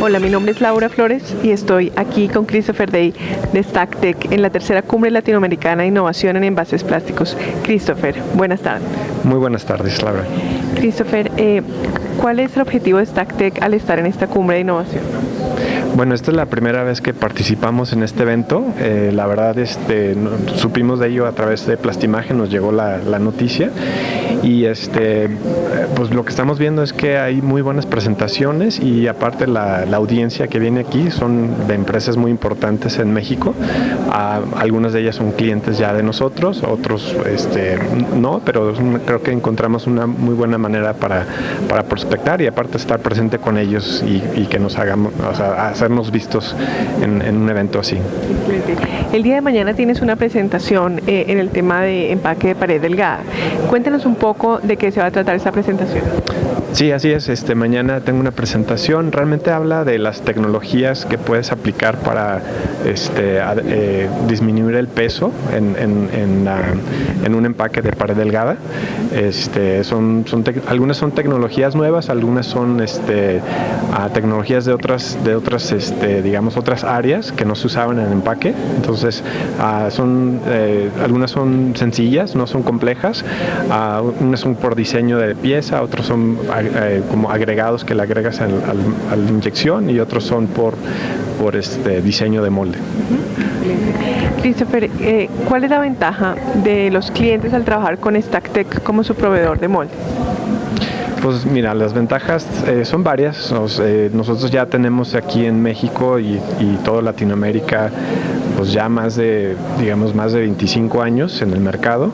Hola, mi nombre es Laura Flores y estoy aquí con Christopher Day de StackTech en la tercera cumbre latinoamericana de innovación en envases plásticos. Christopher, buenas tardes. Muy buenas tardes, Laura. Christopher, eh, ¿cuál es el objetivo de StackTech al estar en esta cumbre de innovación? Bueno, esta es la primera vez que participamos en este evento. Eh, la verdad, este, supimos de ello a través de Plastimagen, nos llegó la, la noticia y este, pues lo que estamos viendo es que hay muy buenas presentaciones y aparte la, audiencia que viene aquí son de empresas muy importantes en México. algunas de ellas son clientes ya de nosotros, otros este, no, pero creo que encontramos una muy buena manera para, para prospectar y aparte estar presente con ellos y, que nos hagamos, o sea, hacernos vistos en, un evento así. El día de mañana tienes una presentación eh, en el tema de empaque de pared delgada. Cuéntanos un poco de qué se va a tratar esta presentación. Sí, así es. Este, mañana tengo una presentación. Realmente habla de las tecnologías que puedes aplicar para este, eh, disminuir el peso en, en, un empaque de pared delgada. Este, son, son algunas son tecnologías nuevas, algunas son este, tecnologías de otras, de otras este, digamos, otras áreas que no se usaban en el empaque. Entonces, ah, son, eh, algunas son sencillas, no son complejas. Ah, unas son por diseño de pieza, otros son eh, como agregados que le agregas a la inyección y otros son por, por este diseño de molde. Christopher, eh, ¿cuál es la ventaja de los clientes al trabajar con StackTech como su proveedor de molde? Pues mira, las ventajas eh, son varias. nosotros ya tenemos aquí en México y, y toda Latinoamérica pues ya más de, digamos, más de 25 años en el mercado.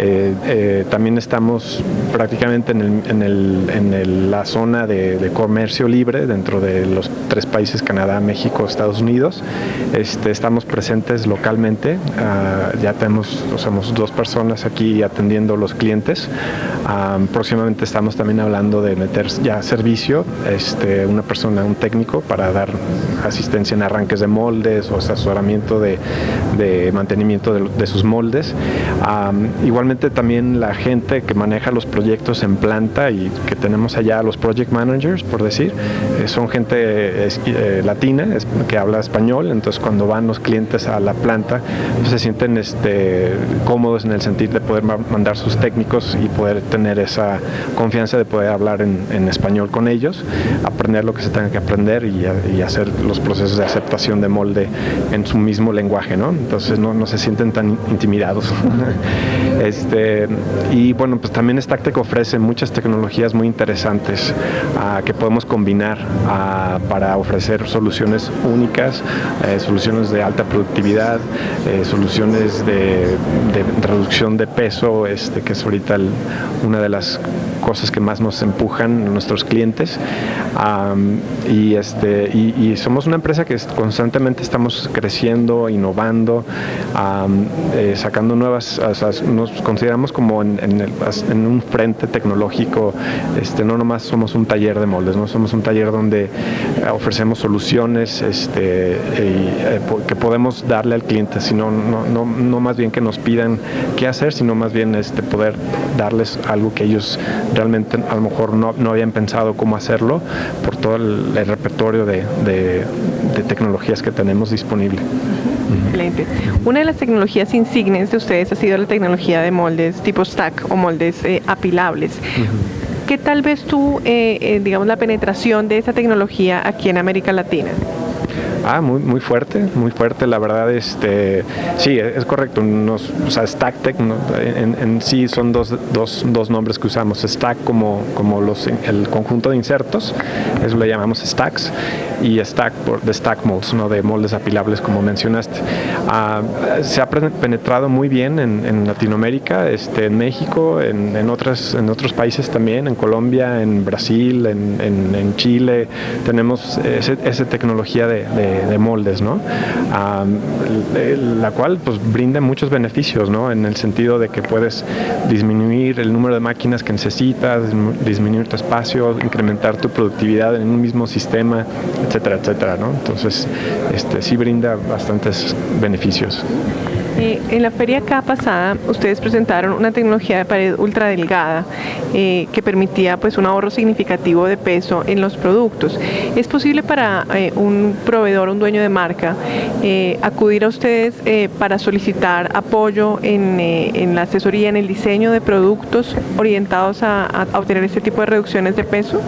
Eh, eh, también estamos prácticamente en, la zona de, comercio libre dentro de los tres países, Canadá, México, Estados Unidos. Este, estamos presentes localmente, ah, ya tenemos, somos dos personas aquí atendiendo los clientes. Ah, próximamente estamos también hablando de meter ya servicio, este, una persona, un técnico para dar asistencia en arranques de moldes o asesoramiento de, mantenimiento de, sus moldes. Ah, igualmente también la gente que maneja los proyectos en planta y que tenemos allá los project managers, por decir, eh, son gente eh, latina que habla español, entonces cuando van los clientes a la planta pues, se sienten este, cómodos en el sentido de poder mandar sus técnicos y poder tener esa confianza de poder hablar en, español con ellos, aprender lo que se tenga que aprender y, hacer los procesos de aceptación de molde en su mismo lenguaje, ¿no? Entonces no, no se sienten tan intimidados. Este, y bueno, pues también StackTech ofrece muchas tecnologías muy interesantes ah, que podemos combinar ah, para ofrecer soluciones únicas, eh, soluciones de alta productividad, eh, soluciones de, reducción de peso, este, que es ahorita una de las cosas que más nos empujan nuestros clientes. y, este, y, somos una empresa que constantemente estamos creciendo, innovando, eh, sacando nuevas, nos consideramos como en, en, un frente tecnológico, este, no nomás somos un taller de moldes, no somos un taller donde ofrecemos soluciones este, eh, que podemos darle al cliente, sino no, no, no, más bien que nos pidan qué hacer, sino más bien este, poder darles algo que ellos realmente a lo mejor no, no habían pensado cómo hacerlo por todo el, repertorio de, de, de tecnologías que tenemos disponible. Excelente. Una de las tecnologías insignes de ustedes ha sido la tecnología de moldes tipo stack o moldes eh, apilables. ¿Qué tal vez tú, eh, eh, digamos, la penetración de esa tecnología aquí en América Latina? Ah, muy, muy fuerte, muy fuerte, la verdad, este, sí, es correcto, nos, o sea, StackTech en, sí son dos, dos, dos, nombres que usamos, Stack como, como los, el conjunto de insertos, eso lo llamamos Stacks, y Stack por, de Stack Molds, ¿no? de moldes apilables como mencionaste. Ah, se ha penetrado muy bien en, Latinoamérica, este, en México, en, en, otras, en otros países también, en Colombia, en Brasil, en, en Chile, tenemos esa tecnología de de, moldes, ¿no? la cual pues brinda muchos beneficios, ¿no? En el sentido de que puedes disminuir el número de máquinas que necesitas, disminuir tu espacio, incrementar tu productividad en un mismo sistema, etcétera, etcétera, ¿no? Entonces, este, sí brinda bastantes beneficios. Eh, en la feria acá pasada, ustedes presentaron una tecnología de pared ultra delgada eh, que permitía pues un ahorro significativo de peso en los productos. ¿Es posible para eh, un proveedor, un dueño de marca, acudir a ustedes para solicitar apoyo en, la asesoría, en el diseño de productos orientados a obtener este tipo de reducciones de peso?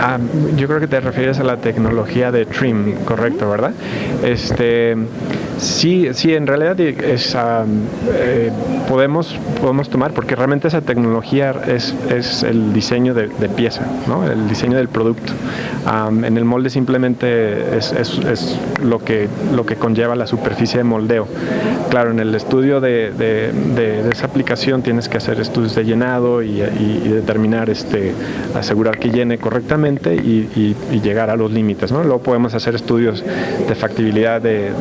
Ah, yo creo que te refieres a la tecnología de trim, correcto, ¿verdad? Este, sí, sí, en realidad eh, podemos, podemos tomar, porque realmente esa tecnología es, es el diseño de, pieza, ¿no? el diseño del producto. en el molde simplemente es, es, lo, que, lo que conlleva la superficie de moldeo. Claro, en el estudio de, de, esa aplicación tienes que hacer estudios de llenado y, y determinar, este, asegurar que llene correctamente y, llegar a los límites. ¿no? Luego podemos hacer estudios de factibilidad de,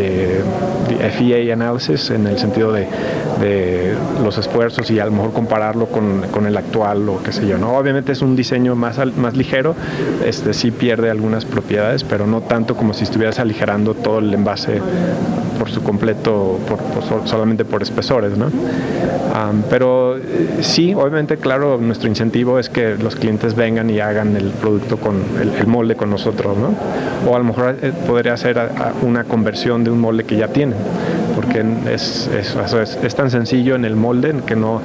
de, FEA análisis en el sentido de, los esfuerzos y a lo mejor compararlo con, el actual o qué sé yo. ¿no? Obviamente es un diseño más, más ligero, este, sí pierde algunas propiedades, pero no tanto como si estuvieras aligerando todo el envase por su completo, solamente por espesores. ¿no? Pero eh, sí, obviamente, claro, nuestro incentivo es que los clientes vengan y hagan el producto con el, molde con nosotros, ¿no? O a lo mejor eh, podría hacer una conversión de un molde que ya tienen, porque es, es, tan sencillo en el molde que no,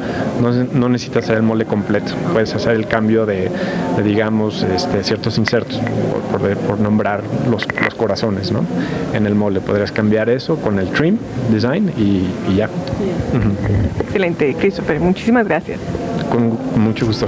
no, necesitas hacer el molde completo. Puedes hacer el cambio de, digamos, este, ciertos insertos, por, nombrar los, los, corazones, ¿no? En el molde podrías cambiar eso con el trim design y, ya. Excelente, Christopher. Muchísimas gracias. Con mucho gusto.